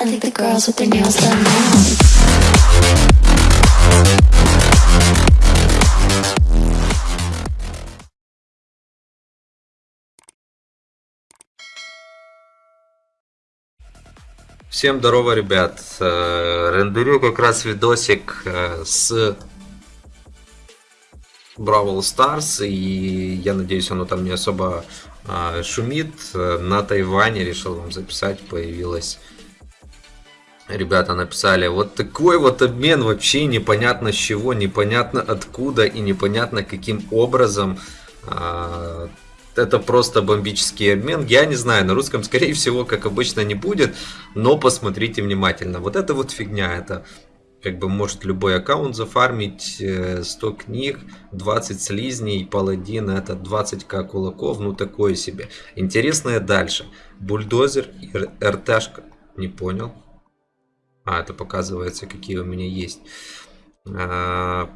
I think the girls with their nails done now. Всем здорово, ребят. Э, Рендерю как раз видосик э, с Бравл Старс, и я надеюсь, оно там не особо а, шумит. Э, На Тайване решил вам записать, появилась Ребята написали, вот такой вот обмен вообще непонятно с чего, непонятно откуда и непонятно каким образом. А, Это просто бомбический обмен. Я не знаю, на русском скорее всего, как обычно, не будет, но посмотрите внимательно. Вот это вот фигня, это как бы может любой аккаунт зафармить, э, 100 книг, 20 слизней, паладин, это 20к кулаков, ну такое себе. Интересное дальше. Бульдозер и РТшка, не понял. А, это показывается, какие у меня есть. А,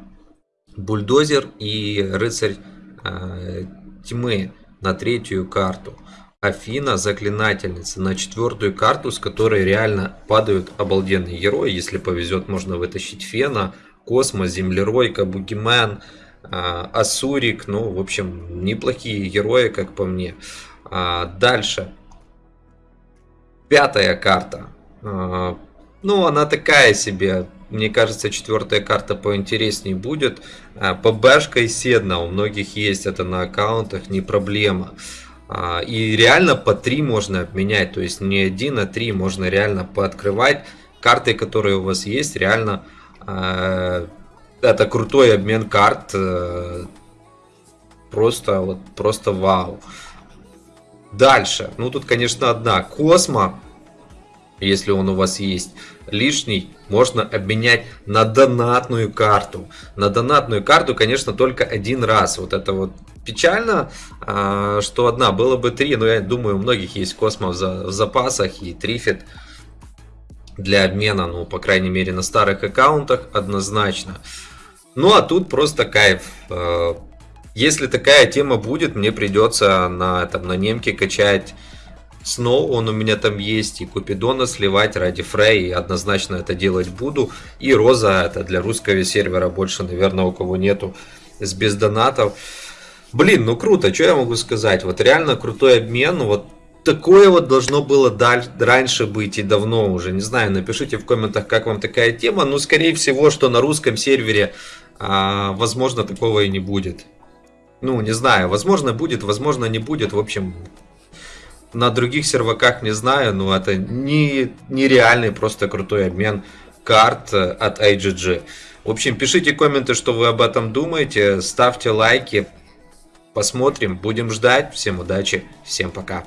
Бульдозер и рыцарь а, тьмы на третью карту. Афина заклинательница на четвертую карту, с которой реально падают обалденные герои. Если повезет, можно вытащить Фена, Космос, Землеройка, Бугимен, а, Асурик. Ну, в общем, неплохие герои, как по мне. Дальше. Пятая карта. А, Ну, она такая себе. Мне кажется, четвертая карта поинтереснее будет. А, ПБшка и Седна у многих есть. Это на аккаунтах, не проблема. А, И реально по 3 можно обменять. То есть не один, а 3 можно реально пооткрывать. Карты, которые у вас есть, реально э, это крутой обмен карт. э, Просто, вот, просто вау. Дальше. Ну, тут, конечно, одна. Космо, если он у вас есть, лишний можно обменять на донатную карту. На донатную карту, конечно, только один раз. Вот это вот печально, а, что одна. Было бы три, но я думаю, у многих есть Космо в за- в запасах и Трифит для обмена, ну, по крайней мере, на старых аккаунтах однозначно. Ну, а тут просто кайф. Э, Если такая тема будет, мне придется на, там, на немке качать Сноу, он у меня там есть, и Купидона сливать ради Фрей, однозначно это делать буду. И Роза, это для русского сервера больше, наверное, у кого нету, с без донатов. Блин, ну круто, что я могу сказать? Вот реально крутой обмен, вот такое вот должно было даль- раньше быть и давно уже. Не знаю, напишите в комментах, как вам такая тема. Ну, скорее всего, что на русском сервере, а, возможно, такого и не будет. Ну, не знаю, возможно будет, возможно не будет. В общем, на других серваках не знаю, но это не, нереальный просто крутой обмен карт э, от IGG. В общем, пишите комменты, что вы об этом думаете, ставьте лайки, посмотрим, будем ждать. Всем удачи, всем пока.